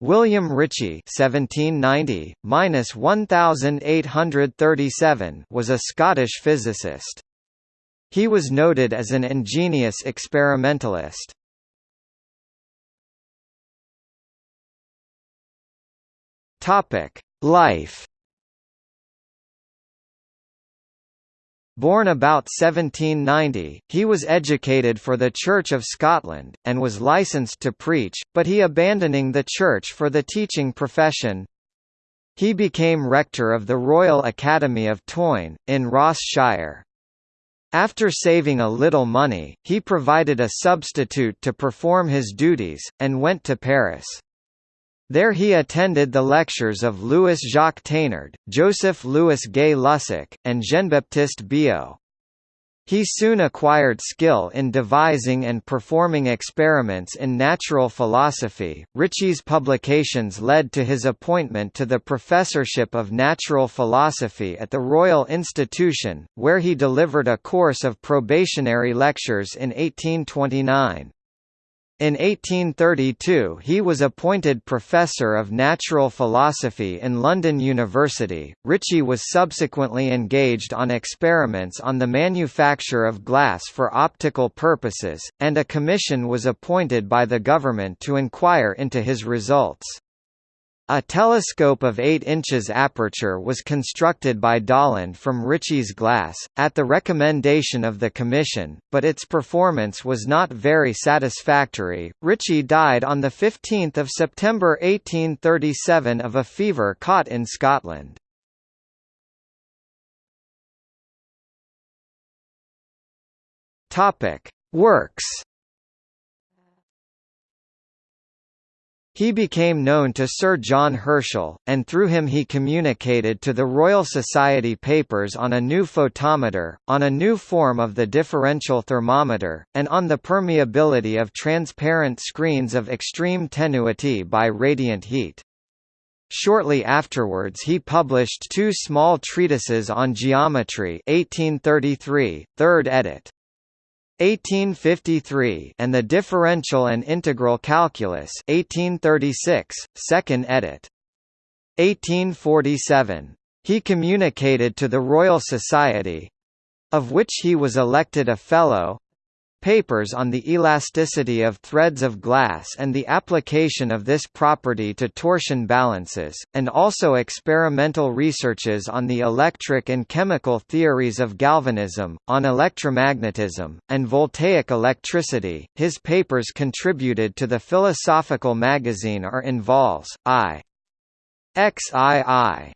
William Ritchie (1790–1837) was a Scottish physicist. He was noted as an ingenious experimentalist. Topic: Life. Born about 1790, he was educated for the Church of Scotland, and was licensed to preach, but he abandoning the church for the teaching profession. He became rector of the Royal Academy of Tain, in Ross Shire. After saving a little money, he provided a substitute to perform his duties, and went to Paris. There he attended the lectures of Louis-Jacques Thénard, Joseph-Louis Gay-Lussac, and Jean-Baptiste Biot. He soon acquired skill in devising and performing experiments in natural philosophy. Ritchie's publications led to his appointment to the professorship of natural philosophy at the Royal Institution, where he delivered a course of probationary lectures in 1829. In 1832 he was appointed Professor of Natural Philosophy in London University. Ritchie was subsequently engaged on experiments on the manufacture of glass for optical purposes, and a commission was appointed by the government to inquire into his results. A telescope of 8 inches aperture was constructed by Dollond from Ritchie's glass, at the recommendation of the Commission, but its performance was not very satisfactory. Ritchie died on 15 September 1837 of a fever caught in Scotland. Works He became known to Sir John Herschel, and through him he communicated to the Royal Society papers on a new photometer, on a new form of the differential thermometer, and on the permeability of transparent screens of extreme tenuity by radiant heat. Shortly afterwards he published two small treatises on geometry 1833, third edit. 1853 and the Differential and Integral Calculus 1836, second edit. 1847. He communicated to the Royal Society—of which he was elected a Fellow, papers on the elasticity of threads of glass and the application of this property to torsion balances, and also experimental researches on the electric and chemical theories of galvanism, on electromagnetism, and voltaic electricity. His papers contributed to the philosophical magazine are in vols. I. XII.